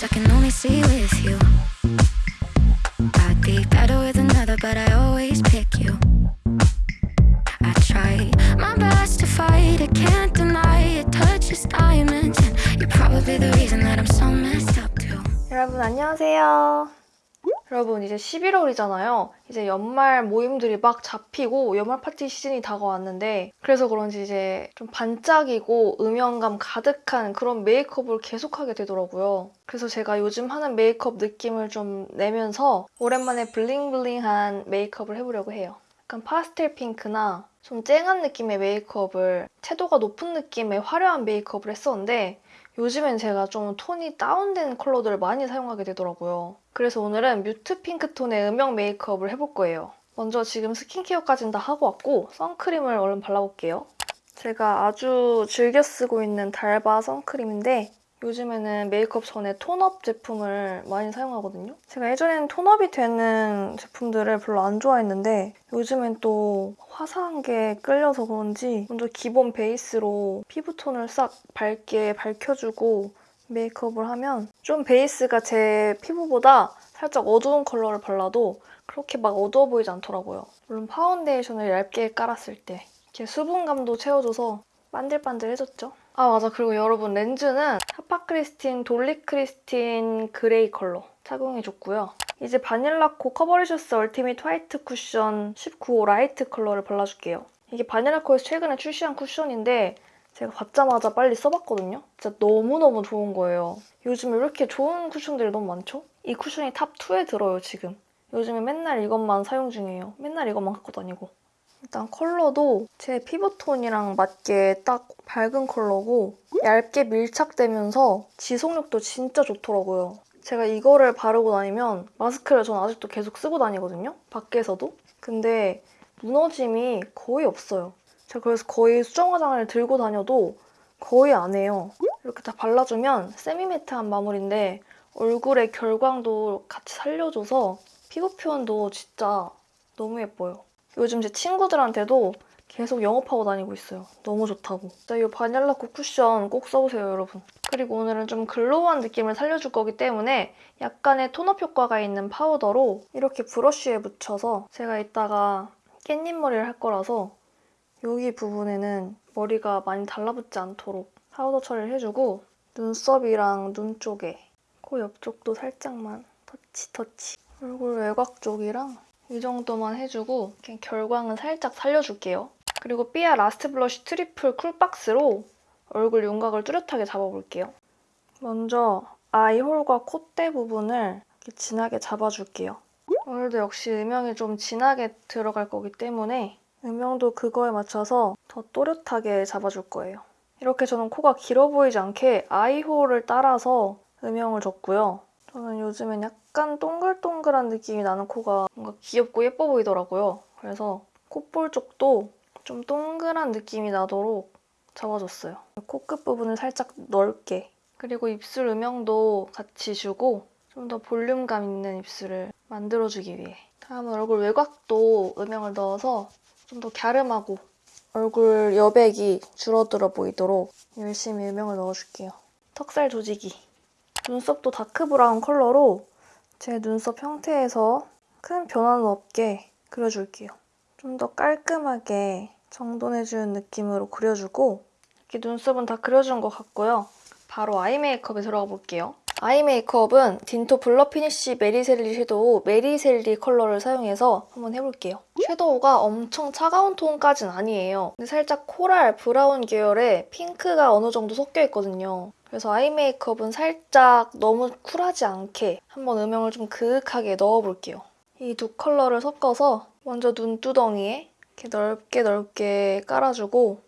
Cause I can only see with you. I'd be better with another, but I always pick you. I try my best to fight it, can't deny it. Touches diamonds, and you're probably the reason that I'm so messed up too. 여러분 안녕하세요. 여러분 이제 11월이잖아요. 이제 연말 모임들이 막 잡히고 연말 파티 시즌이 다가왔는데 그래서 그런지 이제 좀 반짝이고 음영감 가득한 그런 메이크업을 계속하게 되더라고요. 그래서 제가 요즘 하는 메이크업 느낌을 좀 내면서 오랜만에 블링블링한 메이크업을 해보려고 해요. 약간 파스텔 핑크나 좀 쨍한 느낌의 메이크업을 채도가 높은 느낌의 화려한 메이크업을 했었는데 요즘엔 제가 좀 톤이 다운된 컬러들을 많이 사용하게 되더라고요. 그래서 오늘은 mute 핑크 톤의 음영 메이크업을 해볼 거예요. 먼저 지금 스킨케어까지는 다 하고 왔고 선크림을 얼른 발라볼게요. 제가 아주 즐겨 쓰고 있는 달바 선크림인데 요즘에는 메이크업 전에 tone-up 제품을 많이 사용하거든요. 제가 예전에는 tone-up이 되는 제품들을 별로 안 좋아했는데 요즘엔 또 화사한 게 끌려서 그런지 먼저 기본 베이스로 피부톤을 싹 밝게 밝혀주고 메이크업을 하면 좀 베이스가 제 피부보다 살짝 어두운 컬러를 발라도 그렇게 막 어두워 보이지 않더라고요. 물론 파운데이션을 얇게 깔았을 때 이렇게 수분감도 채워줘서 반들반들해졌죠. 아 맞아 그리고 여러분 렌즈는 하파크리스틴 돌리크리스틴 그레이 컬러 착용해줬고요. 이제 바닐라코 커버리셔스 얼티밋 화이트 쿠션 19호 라이트 컬러를 발라줄게요. 이게 바닐라코에서 최근에 출시한 쿠션인데 제가 받자마자 빨리 써봤거든요. 진짜 너무너무 좋은 거예요. 요즘에 왜 이렇게 좋은 쿠션들이 너무 많죠? 이 쿠션이 top 2에 들어요, 지금. 요즘에 맨날 이것만 사용 중이에요. 맨날 이것만 갖고 다니고. 일단 컬러도 제 피부톤이랑 맞게 딱 밝은 컬러고 얇게 밀착되면서 지속력도 진짜 좋더라고요. 제가 이거를 바르고 다니면 마스크를 전 아직도 계속 쓰고 다니거든요. 밖에서도. 근데 무너짐이 거의 없어요. 제가 그래서 거의 수정 화장을 들고 다녀도 거의 안 해요. 이렇게 다 발라주면 세미매트한 마무리인데 얼굴의 결광도 같이 살려줘서 피부 표현도 진짜 너무 예뻐요. 요즘 제 친구들한테도 계속 영업하고 다니고 있어요. 너무 좋다고. 진짜 이 바닐라코 쿠션 꼭 써보세요, 여러분. 그리고 오늘은 좀 글로우한 느낌을 살려줄 거기 때문에 약간의 톤업 효과가 있는 파우더로 이렇게 브러쉬에 묻혀서 제가 이따가 깻잎 머리를 할 거라서 여기 부분에는 머리가 많이 달라붙지 않도록 파우더 처리를 해주고 눈썹이랑 눈 쪽에 코 옆쪽도 살짝만 터치 터치 얼굴 외곽 쪽이랑 이 정도만 해주고 결광은 살짝 살려줄게요. 그리고 삐아 Last Blush Triple Cool Box로 얼굴 윤곽을 뚜렷하게 잡아볼게요. 먼저 eye hole과 콧대 부분을 진하게 잡아줄게요. 오늘도 역시 음영이 좀 진하게 들어갈 거기 때문에 음영도 그거에 맞춰서 더 또렷하게 잡아줄 거예요. 이렇게 저는 코가 길어 보이지 않게 아이홀을 따라서 음영을 줬고요. 저는 요즘엔 약간 동글동글한 느낌이 나는 코가 뭔가 귀엽고 예뻐 보이더라고요. 그래서 콧볼 쪽도 좀 동글한 느낌이 나도록 잡아줬어요. 코끝 부분을 살짝 넓게 그리고 입술 음영도 같이 주고 좀 더 볼륨감 있는 입술을 만들어주기 위해 다음은 얼굴 외곽도 음영을 넣어서 좀 더 갸름하고 얼굴 여백이 줄어들어 보이도록 열심히 음영을 넣어줄게요. 턱살 조지기 눈썹도 dark brown 컬러로 제 눈썹 형태에서 큰 변화는 없게 그려줄게요. 좀 더 깔끔하게 정돈해주는 느낌으로 그려주고 이렇게 눈썹은 다 그려준 것 같고요. 바로 아이 메이크업에 들어가 볼게요. 아이 메이크업은 딘토 Blur Finish Mary Shelley Shadow Mary Shelley 컬러를 사용해서 한번 해볼게요. 섀도우가 엄청 차가운 톤까진 아니에요. 근데 살짝 코랄, 브라운 계열의 핑크가 어느 정도 섞여 있거든요. 그래서 아이 메이크업은 살짝 너무 쿨하지 않게 한번 음영을 좀 그윽하게 넣어볼게요. 이 두 컬러를 섞어서 먼저 눈두덩이에 이렇게 넓게 넓게 깔아주고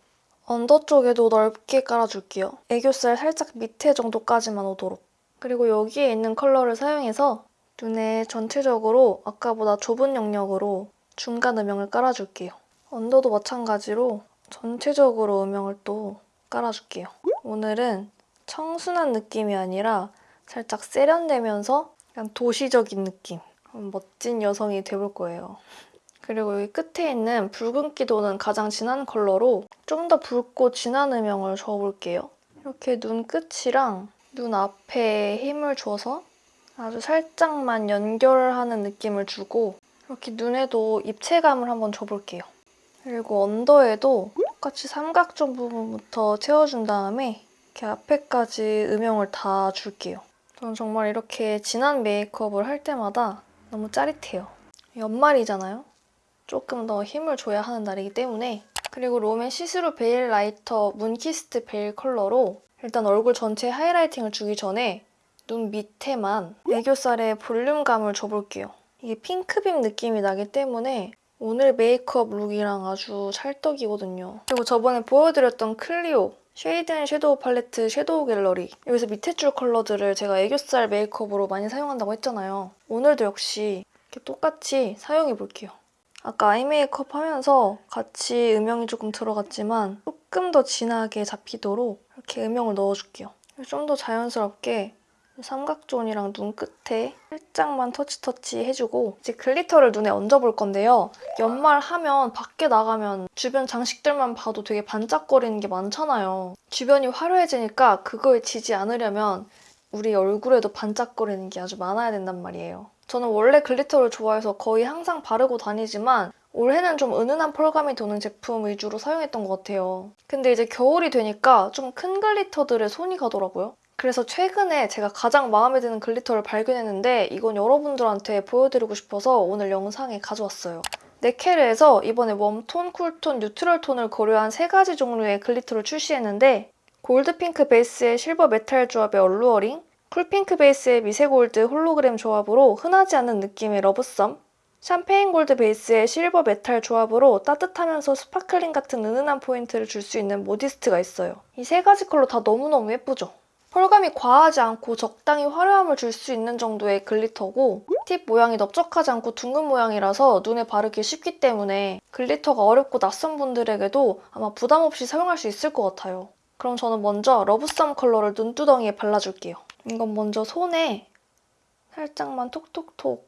under 쪽에도 넓게 깔아줄게요. 애교살 살짝 밑에 정도까지만 오도록. 그리고 여기에 있는 컬러를 사용해서 눈에 전체적으로 아까보다 좁은 영역으로 중간 음영을 깔아줄게요. 언더도 마찬가지로 전체적으로 음영을 또 깔아줄게요. 오늘은 청순한 느낌이 아니라 살짝 세련되면서 약간 도시적인 느낌. 멋진 여성이 돼볼 거예요. 그리고 여기 끝에 있는 붉은기 도는 가장 진한 컬러로 좀 더 붉고 진한 음영을 줘볼게요. 이렇게 눈 끝이랑 눈 앞에 힘을 줘서 아주 살짝만 연결하는 느낌을 주고 이렇게 눈에도 입체감을 한번 줘볼게요. 그리고 언더에도 똑같이 삼각존 부분부터 채워준 다음에 이렇게 앞에까지 음영을 다 줄게요. 저는 정말 이렇게 진한 메이크업을 할 때마다 너무 짜릿해요. 연말이잖아요? 조금 더 힘을 줘야 하는 날이기 때문에 그리고 롬앤의 See-Through Veil Lighter Moon Kissed Veil 컬러로 일단 얼굴 전체에 하이라이팅을 주기 전에 눈 밑에만 애교살에 볼륨감을 줘볼게요. 이게 핑크빛 느낌이 나기 때문에 오늘 메이크업 look이랑 아주 찰떡이거든요. 그리고 저번에 보여드렸던 클리오 Shade and Shadow Palette Shadow Gallery 여기서 밑에 줄 컬러들을 제가 애교살 메이크업으로 많이 사용한다고 했잖아요. 오늘도 역시 이렇게 똑같이 사용해볼게요. 아까 아이 메이크업 하면서 같이 음영이 조금 들어갔지만 조금 더 진하게 잡히도록 이렇게 음영을 넣어줄게요. 좀 더 자연스럽게 삼각존이랑 눈 끝에 살짝만 터치터치 해주고 이제 glitter를 눈에 얹어볼 건데요. 연말 하면 밖에 나가면 주변 장식들만 봐도 되게 반짝거리는 게 많잖아요. 주변이 화려해지니까 그거에 지지 않으려면 우리 얼굴에도 반짝거리는 게 아주 많아야 된단 말이에요. 저는 원래 glitter를 좋아해서 거의 항상 바르고 다니지만 올해는 좀 은은한 펄감이 도는 제품 위주로 사용했던 것 같아요. 근데 이제 겨울이 되니까 좀 큰 glitter들에 손이 가더라고요. 그래서 최근에 제가 가장 마음에 드는 glitter를 발견했는데 이건 여러분들한테 보여드리고 싶어서 오늘 영상에 가져왔어요. 네케르에서 이번에 warm톤, 쿨톤, neutral 톤을 고려한 세 가지 종류의 glitter를 출시했는데 골드핑크 베이스의 실버 메탈 조합의 Alluring, 쿨핑크 베이스의 미세골드 홀로그램 조합으로 흔하지 않은 느낌의 Lovesome, 샴페인 골드 베이스의 실버 메탈 조합으로 따뜻하면서 sparkling 같은 은은한 포인트를 줄 수 있는 Modest가 있어요. 이 세 가지 컬러 다 너무너무 예쁘죠? 펄감이 과하지 않고 적당히 화려함을 줄 수 있는 정도의 glitter고 팁 모양이 넓적하지 않고 둥근 모양이라서 눈에 바르기 쉽기 때문에 glitter가 어렵고 낯선 분들에게도 아마 부담 없이 사용할 수 있을 것 같아요. 그럼 저는 먼저 Lovesome 컬러를 눈두덩이에 발라줄게요. 이건 먼저 손에 살짝만 톡톡톡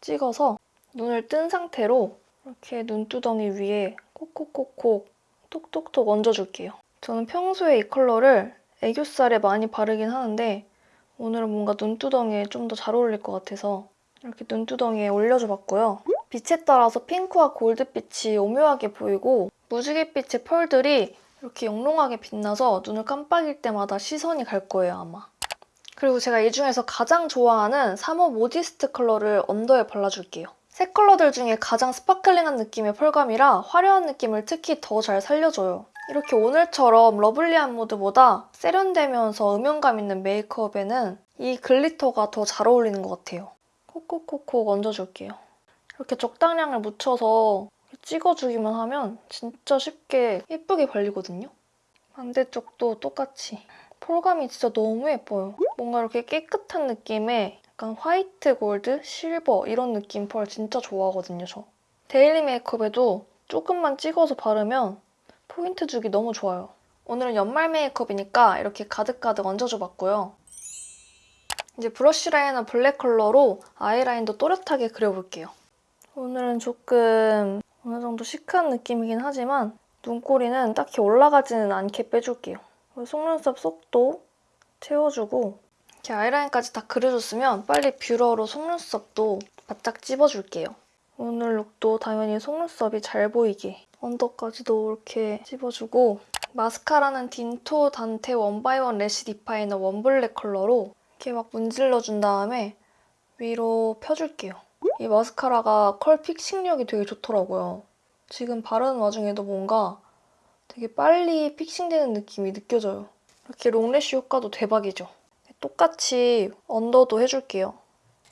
찍어서 눈을 뜬 상태로 이렇게 눈두덩이 위에 콕콕콕콕 톡톡톡 얹어줄게요. 저는 평소에 이 컬러를 애교살에 많이 바르긴 하는데 오늘은 뭔가 눈두덩이에 좀 더 잘 어울릴 것 같아서 이렇게 눈두덩이에 올려줘봤고요. 빛에 따라서 핑크와 골드빛이 오묘하게 보이고 무지갯빛의 펄들이 이렇게 영롱하게 빛나서 눈을 깜빡일 때마다 시선이 갈 거예요, 아마. 그리고 제가 이 중에서 가장 좋아하는 3호 Modest 컬러를 under에 발라줄게요. 세 컬러들 중에 가장 sparkling한 느낌의 펄감이라 화려한 느낌을 특히 더 잘 살려줘요. 이렇게 오늘처럼 lovely한 무드보다 세련되면서 음영감 있는 메이크업에는 이 glitter가 더 잘 어울리는 것 같아요. 콕콕콕콕 얹어줄게요. 이렇게 적당량을 묻혀서 찍어주기만 하면 진짜 쉽게 예쁘게 발리거든요. 반대쪽도 똑같이. 펄감이 진짜 너무 예뻐요. 뭔가 이렇게 깨끗한 느낌의 약간 white gold, silver 이런 느낌 펄 진짜 좋아하거든요, 저. daily 메이크업에도 조금만 찍어서 바르면 포인트 주기 너무 좋아요. 오늘은 연말 메이크업이니까 이렇게 가득가득 얹어줘봤고요. 이제 Brush Liner Black 컬러로 아이라인도 또렷하게 그려볼게요. 오늘은 조금 어느 정도 시크한 느낌이긴 하지만 눈꼬리는 딱히 올라가지는 않게 빼줄게요. 속눈썹 속도 채워주고 이렇게 아이라인까지 다 그려줬으면 빨리 뷰러로 속눈썹도 바짝 찝어줄게요. 오늘 룩도 당연히 속눈썹이 잘 보이게 언더까지도 이렇게 찝어주고 마스카라는 딘토 단테 one by one lash definer one black 컬러로 이렇게 막 문질러준 다음에 위로 펴줄게요. 이 마스카라가 컬 fixing력이 되게 좋더라고요. 지금 바르는 와중에도 뭔가 되게 빨리 fixing되는 느낌이 느껴져요. 이렇게 long lash 효과도 대박이죠. 똑같이 언더도 해줄게요.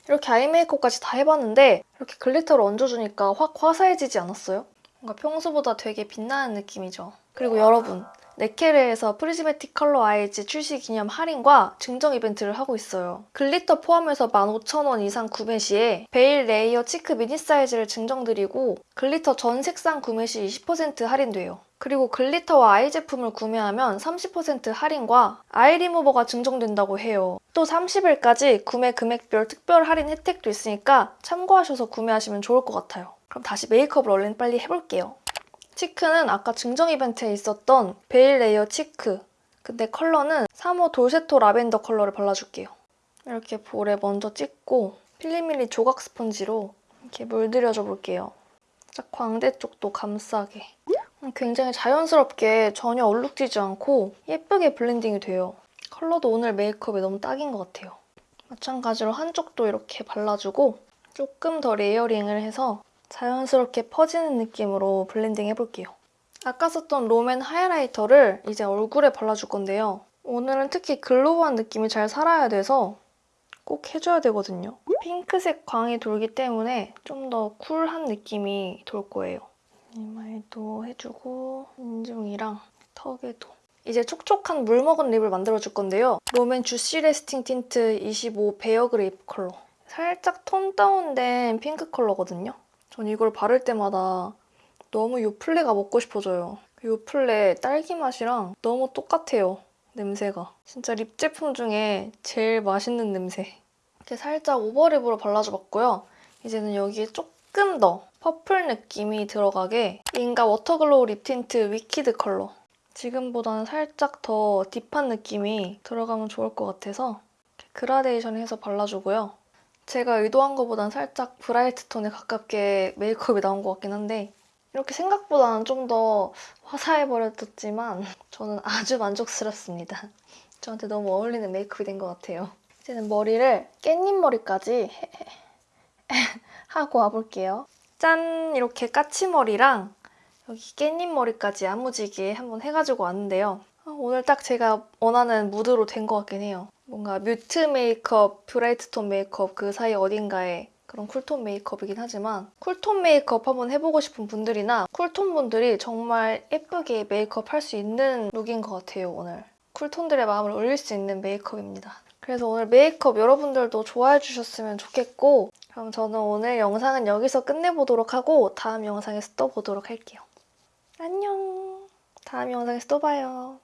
이렇게 아이 메이크업까지 다 해봤는데 이렇게 glitter를 얹어주니까 확 화사해지지 않았어요? 뭔가 평소보다 되게 빛나는 느낌이죠. 그리고 여러분, 네케르에서 prismatic color eyes 출시 기념 할인과 증정 이벤트를 하고 있어요. glitter 포함해서 15,000원 이상 구매 시에 veil layer cheek 미니 사이즈를 증정드리고 glitter 전 색상 구매 시 20% 할인돼요. 그리고 glitter와 아이 제품을 구매하면 30% 할인과 아이 리무버가 증정된다고 해요. 또 30일까지 구매 금액별 특별 할인 혜택도 있으니까 참고하셔서 구매하시면 좋을 것 같아요. 그럼 다시 메이크업을 얼른 빨리 해볼게요. cheek는 아까 증정 이벤트에 있었던 veil layer cheek 근데 컬러는 3호 돌세토 라벤더 컬러를 발라줄게요. 이렇게 볼에 먼저 찍고 필리밀리 조각 스펀지로 이렇게 물들여줘 볼게요. 딱 광대 쪽도 감싸게. 음, 굉장히 자연스럽게 전혀 얼룩지지 않고 예쁘게 블렌딩이 돼요. 컬러도 오늘 메이크업에 너무 딱인 것 같아요. 마찬가지로 한쪽도 이렇게 발라주고 조금 더 layering을 해서 자연스럽게 퍼지는 느낌으로 블렌딩 해볼게요. 아까 썼던 롬앤 highlighter를 이제 얼굴에 발라줄 건데요. 오늘은 특히 glow한 느낌이 잘 살아야 돼서 꼭 해줘야 되거든요. 핑크색 광이 돌기 때문에 좀 더 쿨한 느낌이 돌 거예요. 이마에도 해주고 인중이랑 턱에도 이제 촉촉한 물 먹은 lip을 만들어줄 건데요. 롬앤 juicy lasting tint 25 bare grape 컬러. 살짝 톤 다운된 핑크 컬러거든요. 전 이걸 바를 때마다 너무 요플레가 먹고 싶어져요. 그 요플레 딸기 맛이랑 너무 똑같아요. 냄새가. 진짜 lip 제품 중에 제일 맛있는 냄새. 이렇게 살짝 over lip으로 발라줘봤고요. 이제는 여기에 조금 더 purple 느낌이 들어가게 인가 water glow lip tint wicked 컬러. 지금보다는 살짝 더 deep한 느낌이 들어가면 좋을 것 같아서 그라데이션 해서 발라주고요. 제가 의도한 것보단 살짝 bright 톤에 가깝게 메이크업이 나온 것 같긴 한데 이렇게 생각보다는 좀 더 화사해 버렸지만 저는 아주 만족스럽습니다. 저한테 너무 어울리는 메이크업이 된 것 같아요. 이제는 머리를 깻잎 머리까지 하고 와볼게요. 짠! 이렇게 까치머리랑 여기 깻잎 머리까지 야무지게 한번 해가지고 왔는데요. 아, 오늘 딱 제가 원하는 무드로 된 것 같긴 해요. 뭔가 mute 메이크업, bright 톤 메이크업 그 사이 어딘가에 그런 cool tone 메이크업이긴 하지만 cool tone 메이크업 한번 해보고 싶은 분들이나 cool tone 분들이 정말 예쁘게 메이크업 할 수 있는 룩인 것 같아요, 오늘. cool tone들의 마음을 울릴 수 있는 메이크업입니다. 그래서 오늘 메이크업 여러분들도 좋아해 주셨으면 좋겠고 그럼 저는 오늘 영상은 여기서 끝내보도록 하고 다음 영상에서 또 보도록 할게요. 안녕. 다음 영상에서 또 봐요.